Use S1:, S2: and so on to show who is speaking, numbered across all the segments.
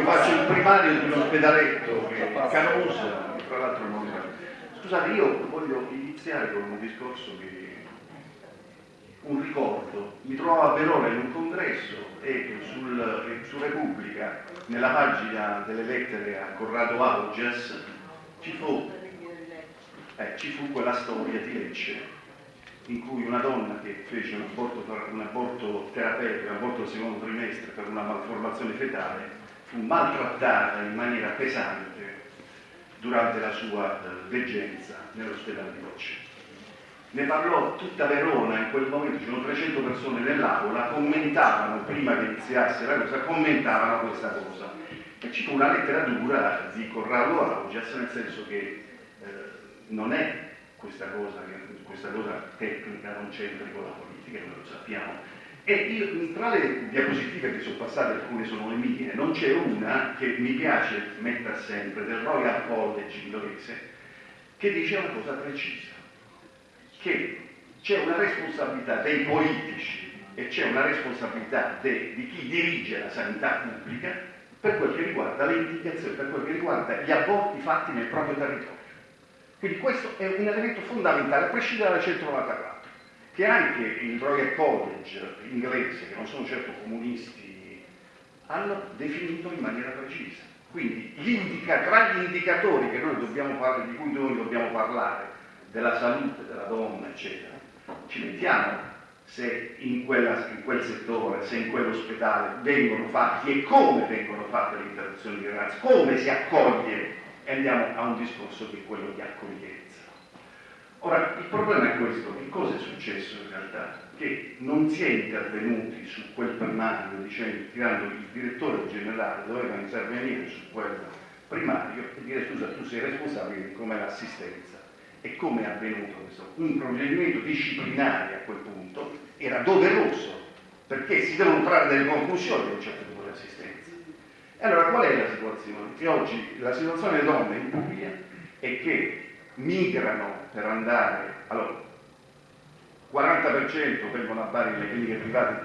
S1: io faccio il primario di un ospedaletto che Canosa, tra l'altro non Scusate, io voglio iniziare con un discorso che un ricordo. Mi trovavo a Verona in un congresso e sul, su Repubblica, nella pagina delle lettere a Corrado Augias, ci fu, eh, ci fu quella storia di Lecce in cui una donna che fece un aborto, un aborto terapeutico, un aborto secondo trimestre per una malformazione fetale, fu maltrattata in maniera pesante durante la sua eh, veggenza nell'ospedale di Lecce ne parlò tutta Verona in quel momento, c'erano 300 persone nell'aula, commentavano, prima che iniziasse la cosa, commentavano questa cosa. E ci fu una lettera dura di Corrado Augias, nel senso che eh, non è questa cosa, questa cosa tecnica, non c'entra con la politica, noi lo sappiamo. E tra le diapositive che sono passate, alcune sono le mie, non c'è una che mi piace mettere sempre, del Royal College inglese, che dice una cosa precisa che c'è una responsabilità dei politici e c'è una responsabilità de, di chi dirige la sanità pubblica per quel che riguarda le indicazioni, per quel che riguarda gli aborti fatti nel proprio territorio. Quindi questo è un elemento fondamentale, a prescindere dal 194, che anche il Royal College inglese, che non sono certo comunisti, hanno definito in maniera precisa. Quindi tra gli indicatori parlare, di cui noi dobbiamo parlare della salute della donna, eccetera, ci mettiamo se in, quella, in, quel settore, se in quell'ospedale vengono fatti e come vengono fatte le interruzioni di gravidanza, come si accoglie e andiamo a un discorso è quello di accoglienza. Ora, il problema è questo, che cosa è successo in realtà? Che non si è intervenuti su quel primario dicendo, tirando il direttore generale doveva intervenire su quel primario e dire scusa, tu sei responsabile di come l'assistenza e come è avvenuto questo? Un provvedimento disciplinare a quel punto era doveroso, perché si devono trarre delle conclusioni da un certo tipo di assistenza. E allora qual è la situazione? Che oggi la situazione delle donne in Puglia è che migrano per andare, allora, 40% vengono a Bari nelle cliniche private,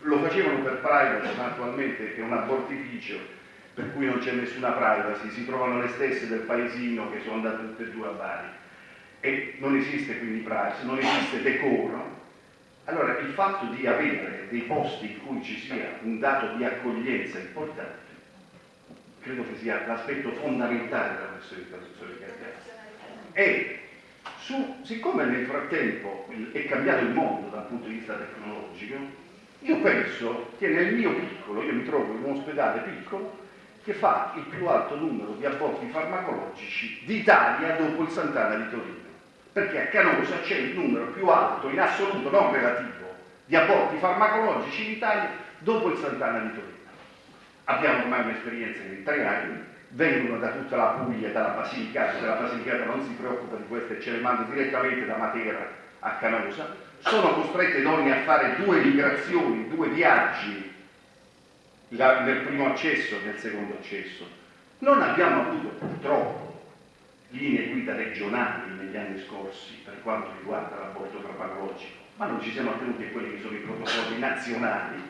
S1: lo facevano per privacy, ma attualmente è un abortificio per cui non c'è nessuna privacy, si trovano le stesse del paesino che sono andate tutte e due a Bari. E non esiste quindi privacy, non esiste decoro, allora il fatto di avere dei posti in cui ci sia un dato di accoglienza importante, credo che sia l'aspetto fondamentale della questione di traduzione di carriera. E su, siccome nel frattempo è cambiato il mondo dal punto di vista tecnologico, io penso che nel mio piccolo, io mi trovo in un ospedale piccolo, che fa il più alto numero di aborti farmacologici d'Italia dopo il Sant'Anna di Torino perché a Canosa c'è il numero più alto in assoluto, non relativo, di aborti farmacologici in Italia dopo il Sant'Anna di Torino. Abbiamo ormai un'esperienza di tre anni, vengono da tutta la Puglia, dalla Basilicata, se la Basilicata non si preoccupa di questo e ce le manda direttamente da Matera a Canosa, sono costrette donne a fare due migrazioni, due viaggi nel primo accesso e nel secondo accesso. Non abbiamo avuto purtroppo linee guida regionali negli anni scorsi per quanto riguarda l'aborto farmacologico, ma non ci siamo attenuti a quelli che sono i protocolli nazionali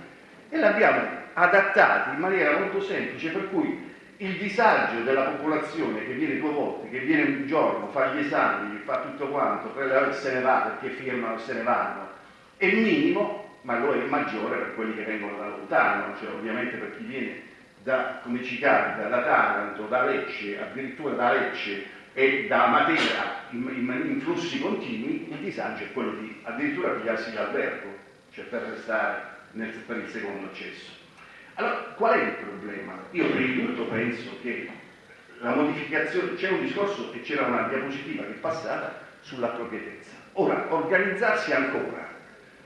S1: e l'abbiamo adattati in maniera molto semplice, per cui il disagio della popolazione che viene due volte, che viene un giorno, fa gli esami, fa tutto quanto, se ne va perché firmano se ne vanno, è minimo, ma lo è maggiore per quelli che vengono da lontano, cioè ovviamente per chi viene da, come ci capita, da Taranto, da Lecce, addirittura da Lecce e da Matera in, in, in, flussi continui, il disagio è quello di addirittura pigliarsi l'albergo, cioè per restare nel, per il secondo accesso. Allora, qual è il problema? Io prima di tutto penso che la modificazione, c'è un discorso e c'era una diapositiva che è passata sull'appropriatezza. Ora, organizzarsi ancora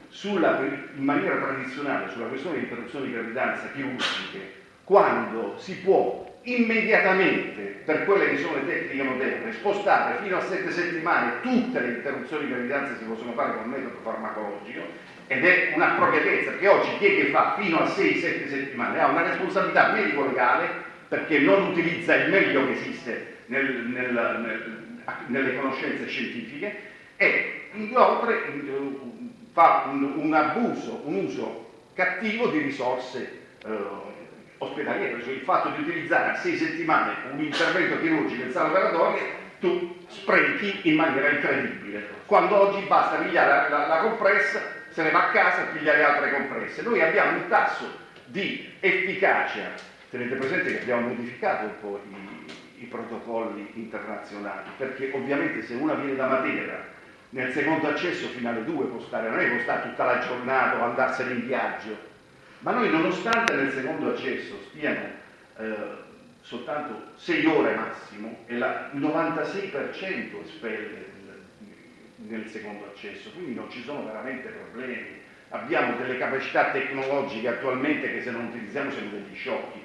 S1: sulla, in maniera tradizionale sulla questione di interruzione di gravidanza chirurgiche, quando si può immediatamente per quelle che sono le tecniche moderne, spostare fino a sette settimane tutte le interruzioni di gravidanza si possono fare con metodo farmacologico ed è un'appropriatezza che oggi chi è che fa fino a 6-7 settimane ha una responsabilità medico-legale perché non utilizza il meglio che esiste nel, nel, nel, nelle conoscenze scientifiche e inoltre fa un, un abuso, un uso cattivo di risorse eh, ospedaliero, cioè il fatto di utilizzare a sei settimane un intervento chirurgico in sala operatoria, tu sprechi in maniera incredibile. Quando oggi basta pigliare la, la, la compressa, se ne va a casa e pigliare altre compresse. Noi abbiamo un tasso di efficacia, tenete presente che abbiamo modificato un po' i, i protocolli internazionali, perché ovviamente se una viene da Matera nel secondo accesso fino alle 2 può stare, non è che può stare tutta la giornata o andarsene in viaggio, ma noi nonostante nel secondo accesso stiano eh, soltanto 6 ore massimo e il 96% espelle nel secondo accesso, quindi non ci sono veramente problemi. Abbiamo delle capacità tecnologiche attualmente che se non utilizziamo siamo degli sciocchi.